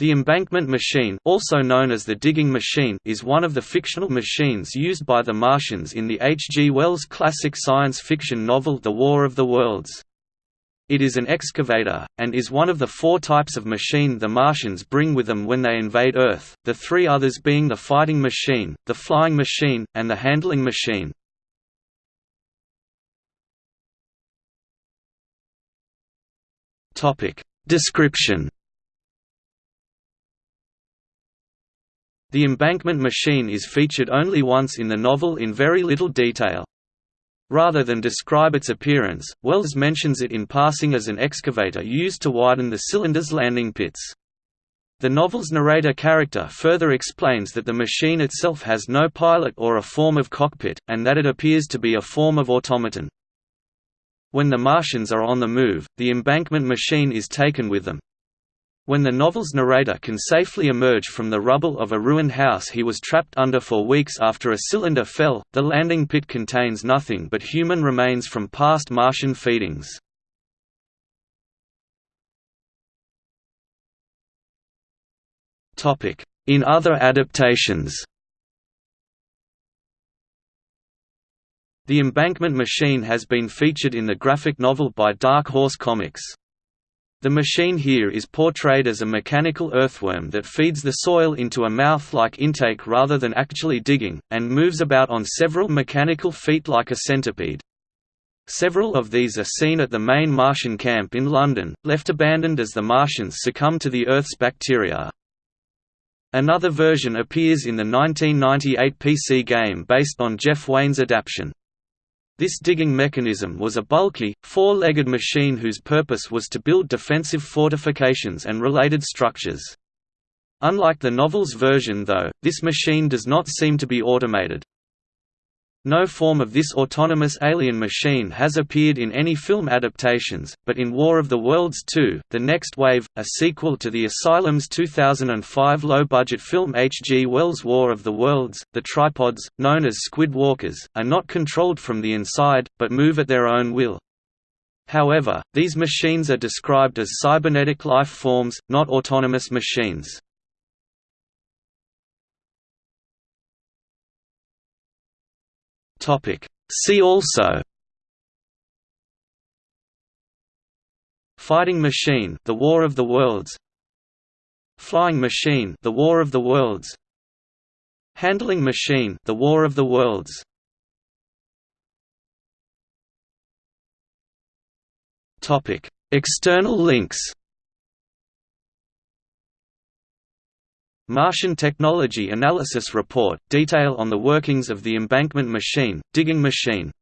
The embankment machine also known as the digging machine is one of the fictional machines used by the Martians in the H. G. Wells classic science fiction novel The War of the Worlds. It is an excavator, and is one of the four types of machine the Martians bring with them when they invade Earth, the three others being the fighting machine, the flying machine, and the handling machine. Description The embankment machine is featured only once in the novel in very little detail. Rather than describe its appearance, Wells mentions it in passing as an excavator used to widen the cylinder's landing pits. The novel's narrator character further explains that the machine itself has no pilot or a form of cockpit, and that it appears to be a form of automaton. When the Martians are on the move, the embankment machine is taken with them, when the novel's narrator can safely emerge from the rubble of a ruined house he was trapped under for weeks after a cylinder fell, the landing pit contains nothing but human remains from past Martian feedings. In other adaptations The Embankment Machine has been featured in the graphic novel by Dark Horse Comics. The machine here is portrayed as a mechanical earthworm that feeds the soil into a mouth-like intake rather than actually digging, and moves about on several mechanical feet like a centipede. Several of these are seen at the main Martian camp in London, left abandoned as the Martians succumb to the Earth's bacteria. Another version appears in the 1998 PC game based on Jeff Wayne's adaptation. This digging mechanism was a bulky, four-legged machine whose purpose was to build defensive fortifications and related structures. Unlike the novel's version though, this machine does not seem to be automated. No form of this autonomous alien machine has appeared in any film adaptations, but in War of the Worlds 2, The Next Wave, a sequel to the Asylum's 2005 low-budget film H. G. Wells' War of the Worlds, the tripods, known as squid walkers, are not controlled from the inside, but move at their own will. However, these machines are described as cybernetic life forms, not autonomous machines. Topic. See also. Fighting Machine The War of the Worlds. Flying Machine The War of the Worlds. Handling Machine The War of the Worlds. Topic. External links Martian Technology Analysis Report – Detail on the workings of the embankment machine, digging machine